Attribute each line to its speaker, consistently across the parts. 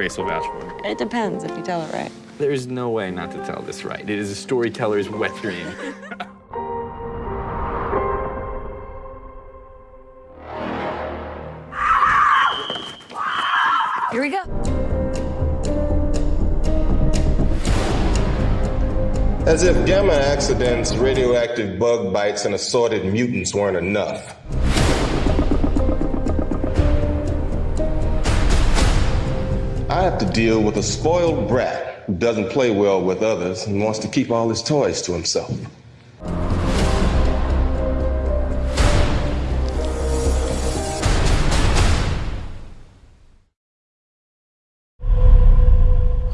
Speaker 1: Grace will vouch for it.
Speaker 2: It depends if you tell it right.
Speaker 1: There's no way not to tell this right. It is a storyteller's wet dream.
Speaker 2: Here we go.
Speaker 3: As if gamma accidents, radioactive bug bites, and assorted mutants weren't enough. To deal with a spoiled brat who doesn't play well with others and wants to keep all his toys to himself.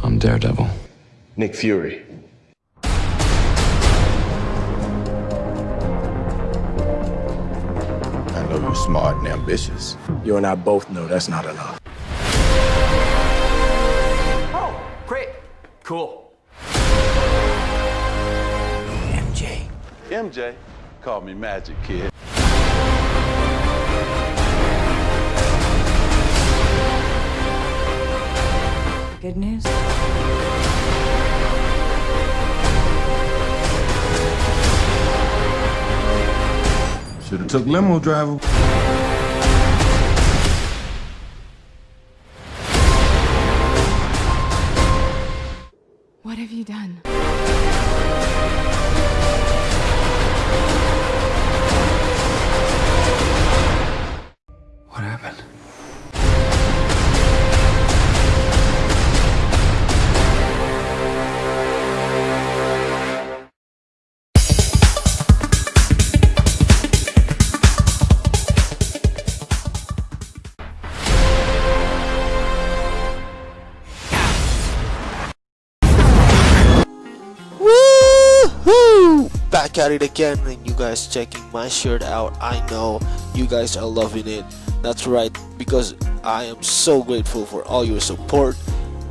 Speaker 1: I'm Daredevil.
Speaker 3: Nick Fury.
Speaker 4: I know you're smart and ambitious. You and I both know that's not enough.
Speaker 1: Great. Cool.
Speaker 4: MJ.
Speaker 5: MJ, call me Magic Kid.
Speaker 2: Good news?
Speaker 4: Should have took limo driver.
Speaker 6: Have you done?
Speaker 7: Woohoo! Back at it again and you guys checking my shirt out. I know you guys are loving it. That's right, because I am so grateful for all your support.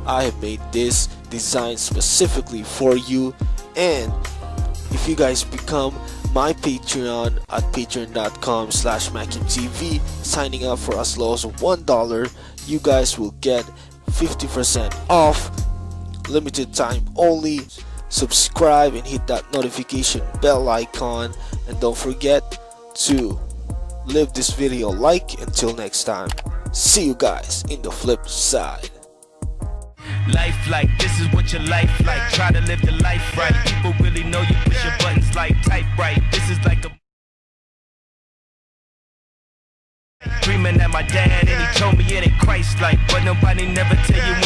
Speaker 7: I have made this design specifically for you and if you guys become my Patreon at patreon.com slash TV, signing up for as low as $1, you guys will get 50% off, limited time only. Subscribe and hit that notification bell icon and don't forget to leave this video like until next time. See you guys in the flip side.
Speaker 8: Life like this is what your life like. Try to live the life right. People really know you push your buttons like type right. This is like a Dreaming at my dad and he told me it ain't Christ like But nobody never tell you